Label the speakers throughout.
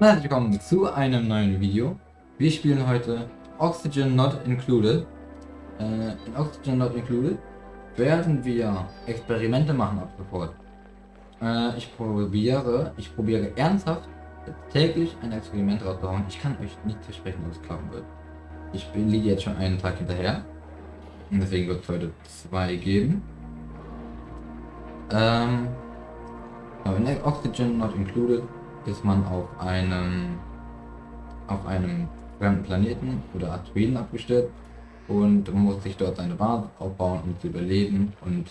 Speaker 1: Herzlich willkommen zu einem neuen Video. Wir spielen heute Oxygen Not Included. Äh, in Oxygen Not Included werden wir Experimente machen ab sofort. Äh, ich probiere, ich probiere ernsthaft täglich ein Experiment rauszuhauen. Ich kann euch nicht versprechen, dass es klappen wird. Ich bin liege jetzt schon einen Tag hinterher. Und deswegen wird es heute zwei geben. Ähm, aber in Oxygen Not Included ist man auf einem auf einem fremden Planeten oder Asteroiden abgestellt und muss sich dort seine Basis aufbauen, um zu überleben und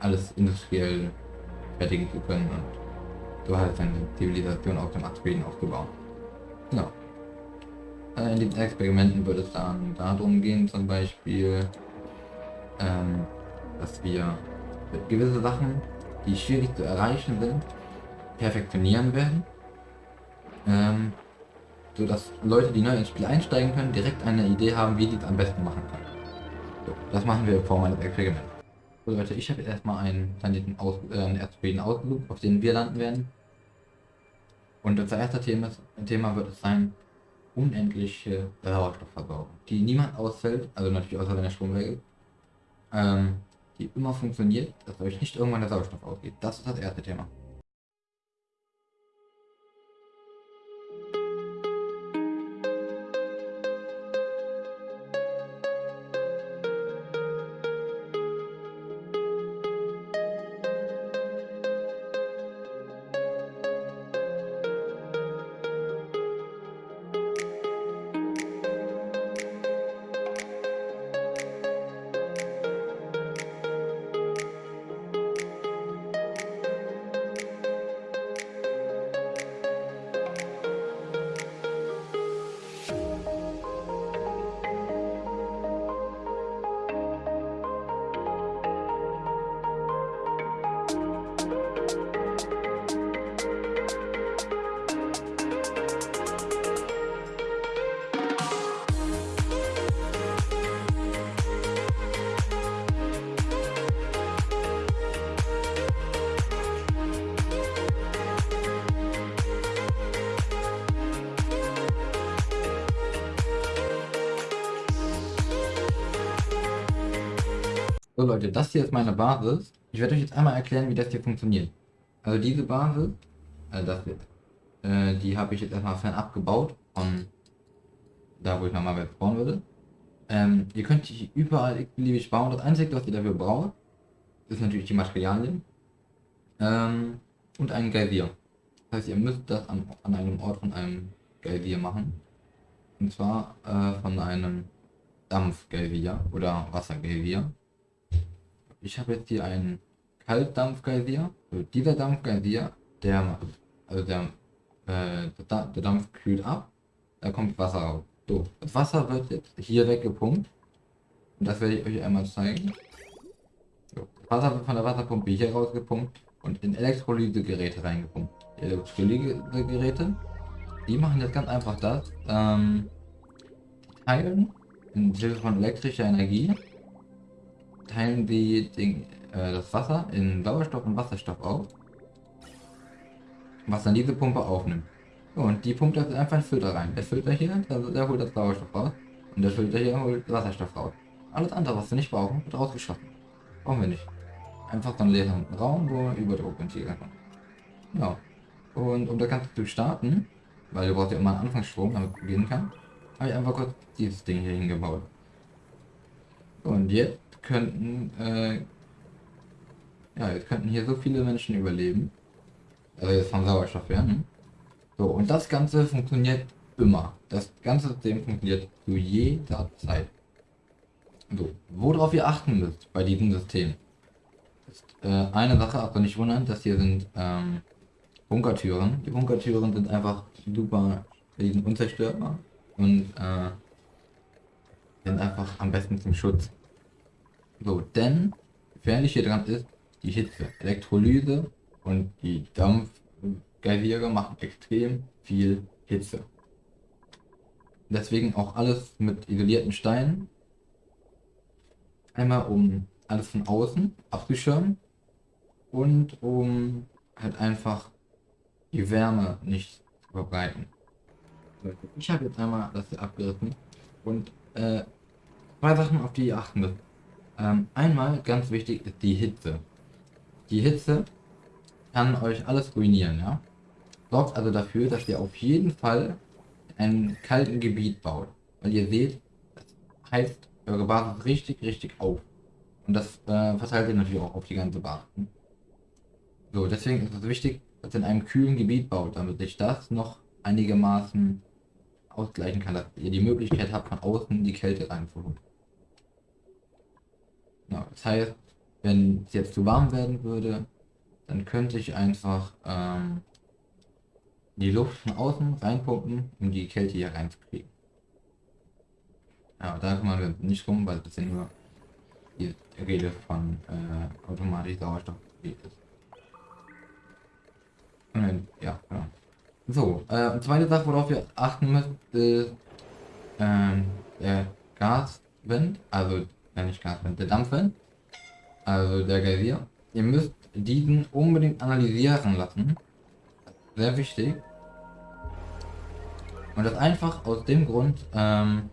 Speaker 1: alles industriell fertigen zu können und so halt seine Zivilisation auf dem Asteroiden aufgebaut. Genau. Äh, in diesen Experimenten wird es dann darum gehen, zum Beispiel, ähm, dass wir gewisse Sachen, die schwierig zu erreichen sind, perfektionieren werden. Ähm, so dass Leute, die neu ins Spiel einsteigen können, direkt eine Idee haben, wie die es am besten machen können. So, das machen wir in Form eines Experiments. So Leute, ich habe jetzt erstmal einen Planeten aus, äh, einen Asteroiden ausgesucht, auf den wir landen werden. Und unser erste Thema, Thema wird es sein, unendliche Sauerstoffversorgung, die niemand ausfällt, also natürlich außer wenn der Strom weg ist, ähm, die immer funktioniert, dass euch nicht irgendwann der Sauerstoff ausgeht. Das ist das erste Thema. Leute, das hier ist meine Basis. Ich werde euch jetzt einmal erklären, wie das hier funktioniert. Also diese Basis, also das wird, äh, die habe ich jetzt erstmal fernab gebaut von da, wo ich normalerweise bauen würde. Ähm, ihr könnt die überall beliebig bauen. Das Einzige, was ihr dafür braucht, ist natürlich die Materialien ähm, und ein Geysir. Das heißt, ihr müsst das an, an einem Ort von einem Geysir machen. Und zwar äh, von einem Dampfgeysir oder Wassergeysir. Ich habe jetzt hier einen Kaltdampfgeysir. Also dieser Dampfgeysir, der macht, also der, äh, der Dampf kühlt ab, da kommt Wasser raus. So, das Wasser wird jetzt hier weggepumpt. Und das werde ich euch einmal zeigen. So, das Wasser wird von der Wasserpumpe hier rausgepumpt und in Elektrolysegeräte reingepumpt. Die Elektrolysegeräte, die machen jetzt ganz einfach das. Ähm, die teilen in Hilfe von elektrischer Energie teilen die den, äh, das Wasser in Sauerstoff und Wasserstoff auf, was dann diese Pumpe aufnimmt. Und die pumpt das einfach in den Filter rein. Der Filter hier, der, der holt das Sauerstoff raus und der Filter hier holt Wasserstoff raus. Alles andere, was wir nicht brauchen, wird rausgeschossen. Brauchen wir nicht. Einfach so einen leeren Raum, wo Überdruckventil kommt. Ja. Und um das Ganze zu starten, weil du brauchst ja immer einen Anfangsstrom, damit beginnen kann, habe ich einfach kurz dieses Ding hier hingebaut. Und jetzt könnten, äh, ja, jetzt könnten hier so viele Menschen überleben. Also jetzt vom Sauerstoff her. Ne? So, und das Ganze funktioniert immer. Das ganze System funktioniert zu jeder Zeit. So, worauf ihr achten müsst bei diesem System, ist äh, eine Sache, aber nicht wundern, dass hier sind ähm, Bunkertüren. Die Bunkertüren sind einfach super, die sind unzerstörbar und äh, sind einfach am besten zum Schutz. So, denn gefährlich hier dran ist die Hitze. Elektrolyse und die Dampfgeysire machen extrem viel Hitze. Deswegen auch alles mit isolierten Steinen. Einmal um alles von außen abzuschirmen und um halt einfach die Wärme nicht verbreiten. Ich habe jetzt einmal das hier abgerissen und äh, zwei Sachen, auf die ihr achten müsst. Ähm, einmal, ganz wichtig, ist die Hitze. Die Hitze kann euch alles ruinieren, ja. Sorgt also dafür, dass ihr auf jeden Fall in einem kalten Gebiet baut. Weil ihr seht, das heizt eure Basis richtig, richtig auf. Und das äh, verteilt ihr natürlich auch auf die ganze Basis. So, deswegen ist es wichtig, dass ihr in einem kühlen Gebiet baut, damit sich das noch einigermaßen ausgleichen kann, dass ihr die Möglichkeit habt, von außen die Kälte reinzuholen. Ja, das heißt, wenn es jetzt zu warm werden würde, dann könnte ich einfach ähm, die Luft von außen reinpumpen, um die Kälte hier reinzukriegen. Ja, da kümmern wir nicht rum, weil das ja nur die Rede von äh, automatisch Sauerstoff ist. Ja, genau. So, äh, zweite Sache, worauf wir achten müssen, ist ähm, der Gaswind, also, wenn nicht Gaswind, der Dampfwind, also der Geysir. Ihr müsst diesen unbedingt analysieren lassen. Sehr wichtig. Und das einfach aus dem Grund, ähm,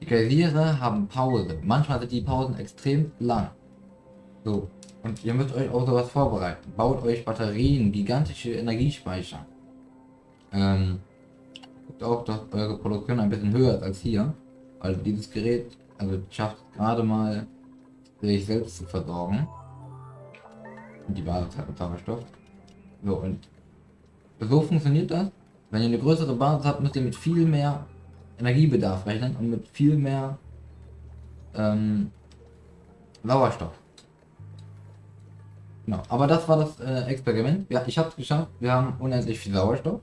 Speaker 1: die Geysire haben Pause. Manchmal sind die Pausen extrem lang. So. Und ihr müsst euch auch sowas vorbereiten. Baut euch Batterien, gigantische Energiespeicher. Ähm, guckt auch, dass eure Produktion ein bisschen höher ist als hier. Weil dieses Gerät, also schafft gerade mal, sich selbst zu versorgen. Und die Basis hat Sauerstoff. So, und so funktioniert das. Wenn ihr eine größere Basis habt, müsst ihr mit viel mehr Energiebedarf rechnen und mit viel mehr ähm, Sauerstoff. Genau. Aber das war das äh, Experiment. Ja, ich habe es geschafft. Wir haben unendlich viel Sauerstoff.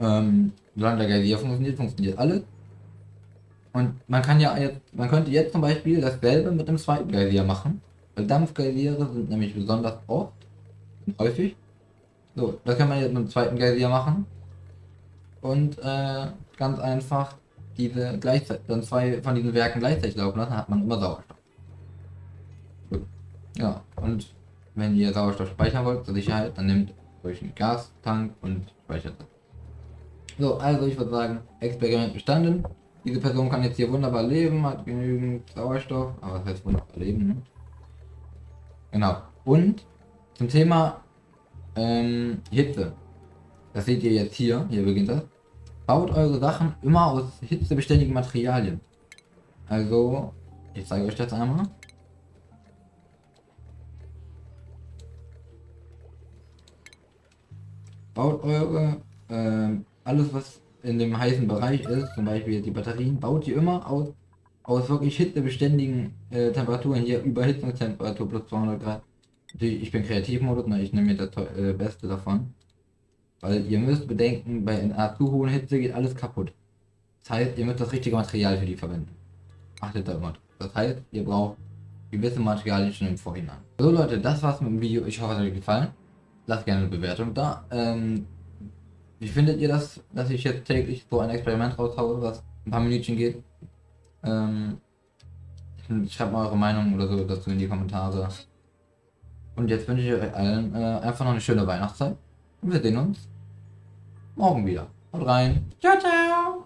Speaker 1: Ähm, solange der Geysir funktioniert, funktioniert alles. Und man kann ja jetzt, man könnte jetzt zum Beispiel dasselbe mit dem zweiten Geysir machen. Weil Dampfgeysire sind nämlich besonders oft und häufig. So, das kann man jetzt mit dem zweiten Geysir machen. Und äh, ganz einfach diese gleichzeitig, dann zwei von diesen Werken gleichzeitig laufen lassen, hat man immer Sauerstoff. Ja, und wenn ihr Sauerstoff speichern wollt, zur Sicherheit, dann nehmt euch einen Gastank und speichert das. So, also ich würde sagen, Experiment bestanden. Diese Person kann jetzt hier wunderbar leben, hat genügend Sauerstoff, aber das heißt wunderbar leben, ne? Genau. Und zum Thema ähm, Hitze. Das seht ihr jetzt hier, hier beginnt das. Baut eure Sachen immer aus hitzebeständigen Materialien. Also, ich zeige euch das einmal. Baut eure, äh, alles was in dem heißen Bereich ist, zum Beispiel die Batterien, baut ihr immer aus, aus wirklich hitzebeständigen äh, Temperaturen, hier Überhitzungstemperatur plus 200 Grad. Ich bin Kreativmodus, ne, ich nehme mir das äh, Beste davon. Weil ihr müsst bedenken, bei einer zu hohen Hitze geht alles kaputt. Das heißt, ihr müsst das richtige Material für die verwenden. Achtet da immer. Das heißt, ihr braucht gewisse Materialien schon im Vorhinein. So Leute, das war's mit dem Video. Ich hoffe, es hat euch gefallen. Lasst gerne eine Bewertung da. Ähm, wie findet ihr das, dass ich jetzt täglich so ein Experiment raushaue, was ein paar Minütchen geht? Ähm, schreibt mal eure Meinung oder so dazu in die Kommentare. Und jetzt wünsche ich euch allen äh, einfach noch eine schöne Weihnachtszeit. Und wir sehen uns morgen wieder. Haut rein. Ciao, ciao.